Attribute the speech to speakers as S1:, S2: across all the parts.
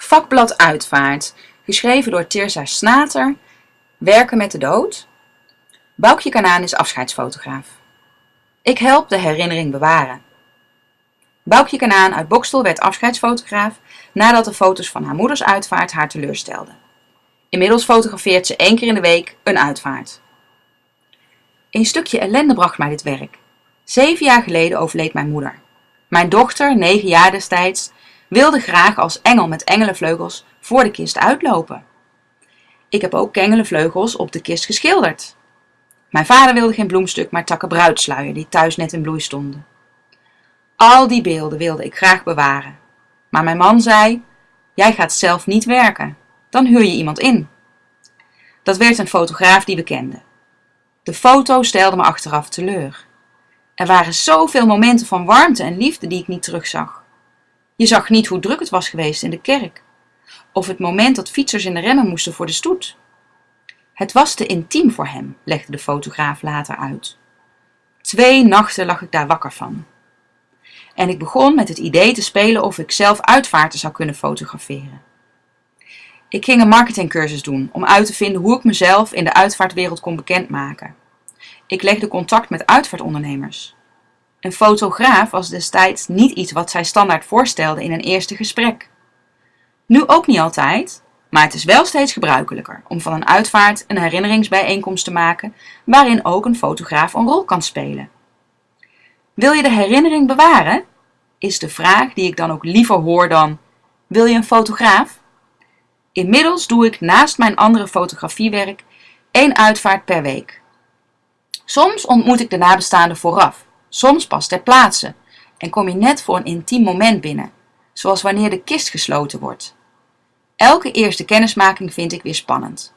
S1: Vakblad Uitvaart, geschreven door Tirza Snater, Werken met de dood. Boukje Kanaan is afscheidsfotograaf. Ik help de herinnering bewaren. Boukje Kanaan uit Bokstel werd afscheidsfotograaf nadat de foto's van haar moeders uitvaart haar teleurstelden. Inmiddels fotografeert ze één keer in de week een uitvaart. Een stukje ellende bracht mij dit werk. Zeven jaar geleden overleed mijn moeder. Mijn dochter, negen jaar destijds, wilde graag als engel met engelenvleugels voor de kist uitlopen. Ik heb ook engelenvleugels op de kist geschilderd. Mijn vader wilde geen bloemstuk, maar takken bruidsluier die thuis net in bloei stonden. Al die beelden wilde ik graag bewaren. Maar mijn man zei: Jij gaat zelf niet werken, dan huur je iemand in. Dat werd een fotograaf die we kenden. De foto stelde me achteraf teleur. Er waren zoveel momenten van warmte en liefde die ik niet terugzag. Je zag niet hoe druk het was geweest in de kerk, of het moment dat fietsers in de remmen moesten voor de stoet. Het was te intiem voor hem, legde de fotograaf later uit. Twee nachten lag ik daar wakker van. En ik begon met het idee te spelen of ik zelf uitvaarten zou kunnen fotograferen. Ik ging een marketingcursus doen om uit te vinden hoe ik mezelf in de uitvaartwereld kon bekendmaken. Ik legde contact met uitvaartondernemers. Een fotograaf was destijds niet iets wat zij standaard voorstelden in een eerste gesprek. Nu ook niet altijd, maar het is wel steeds gebruikelijker om van een uitvaart een herinneringsbijeenkomst te maken waarin ook een fotograaf een rol kan spelen. Wil je de herinnering bewaren? Is de vraag die ik dan ook liever hoor dan: Wil je een fotograaf? Inmiddels doe ik naast mijn andere fotografiewerk één uitvaart per week. Soms ontmoet ik de nabestaanden vooraf, soms pas ter plaatse en kom je net voor een intiem moment binnen, zoals wanneer de kist gesloten wordt. Elke eerste kennismaking vind ik weer spannend.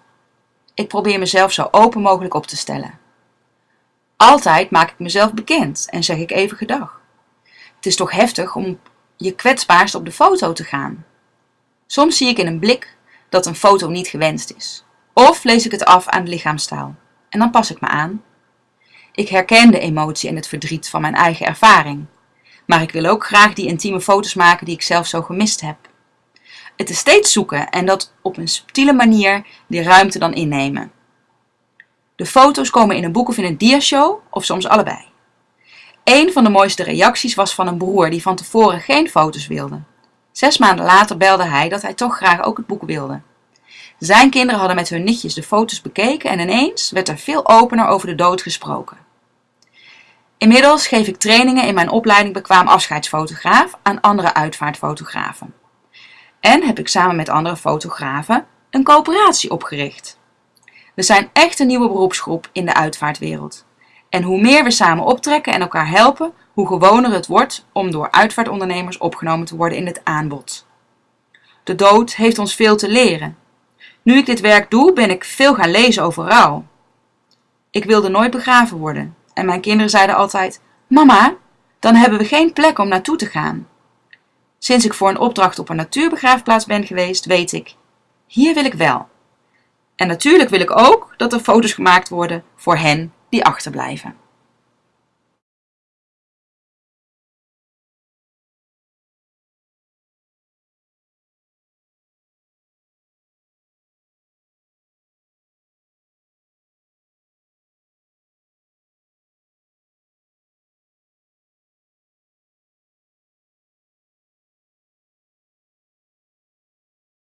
S1: Ik probeer mezelf zo open mogelijk op te stellen. Altijd maak ik mezelf bekend en zeg ik even gedag. Het is toch heftig om je kwetsbaarst op de foto te gaan. Soms zie ik in een blik dat een foto niet gewenst is. Of lees ik het af aan de lichaamstaal. En dan pas ik me aan. Ik herken de emotie en het verdriet van mijn eigen ervaring. Maar ik wil ook graag die intieme foto's maken die ik zelf zo gemist heb. Het is steeds zoeken en dat op een subtiele manier die ruimte dan innemen. De foto's komen in een boek of in een diashow, of soms allebei. Een van de mooiste reacties was van een broer die van tevoren geen foto's wilde. Zes maanden later belde hij dat hij toch graag ook het boek wilde. Zijn kinderen hadden met hun nichtjes de foto's bekeken en ineens werd er veel opener over de dood gesproken. Inmiddels geef ik trainingen in mijn opleiding bekwaam afscheidsfotograaf aan andere uitvaartfotografen. En heb ik samen met andere fotografen een coöperatie opgericht. We zijn echt een nieuwe beroepsgroep in de uitvaartwereld. En hoe meer we samen optrekken en elkaar helpen, hoe gewoner het wordt om door uitvaartondernemers opgenomen te worden in het aanbod. De dood heeft ons veel te leren. Nu ik dit werk doe, ben ik veel gaan lezen over rouw. Ik wilde nooit begraven worden en mijn kinderen zeiden altijd: Mama, dan hebben we geen plek om naartoe te gaan. Sinds ik voor een opdracht op een natuurbegraafplaats ben geweest, weet ik: hier wil ik wel. En natuurlijk wil ik ook dat er foto's gemaakt worden voor hen die achterblijven.